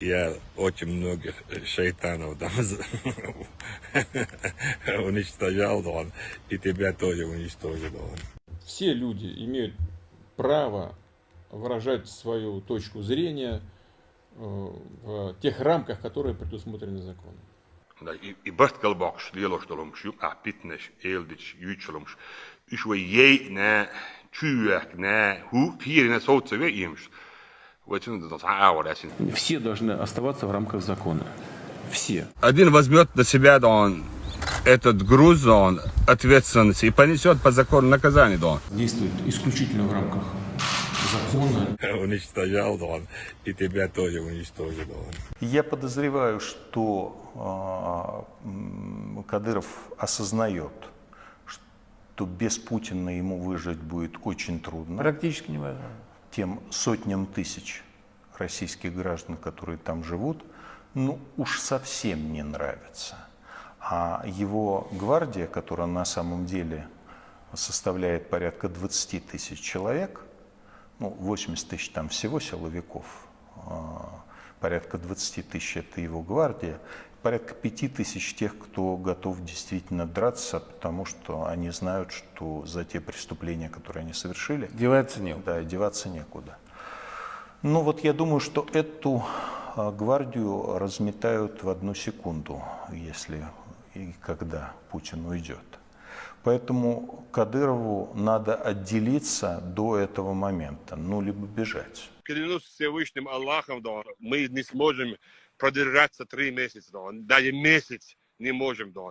Я очень многих шайтанов там уничтожал, он, и тебя тоже уничтожил. Он. Все люди имеют право выражать свою точку зрения э, в тех рамках, которые предусмотрены законом. Bartgalbaks lielostolums ju apitnes eldits jutsolums. Uswa ye na tjuak na hu pirina soutsa ve ims. Вот это das ауэр асин. Все должны оставаться в рамках закона. Все. Один возьмет на себя да он этот груз, да он ответственности и понесет по закону наказание, да он. Действует исключительно в рамках закона. Уничтожал, да он, и тебя тоже уничтожил. да он. Я подозреваю, что а, м, Кадыров осознает, что без Путина ему выжить будет очень трудно. Практически невозможно. Тем сотням тысяч российских граждан, которые там живут, ну уж совсем не нравится. А его гвардия, которая на самом деле составляет порядка 20 тысяч человек, ну 80 тысяч там всего силовиков, а, порядка 20 тысяч это его гвардия, порядка 5 тысяч тех, кто готов действительно драться, потому что они знают, что за те преступления, которые они совершили, Деваться некуда. да, деваться некуда. Ну вот я думаю, что эту а, гвардию разметают в одну секунду, если и когда Путин уйдет. Поэтому Кадырову надо отделиться до этого момента, ну либо бежать. Клянусь Всевышним Аллахом, да, мы не сможем продержаться три месяца, да, даже месяц не можем, да.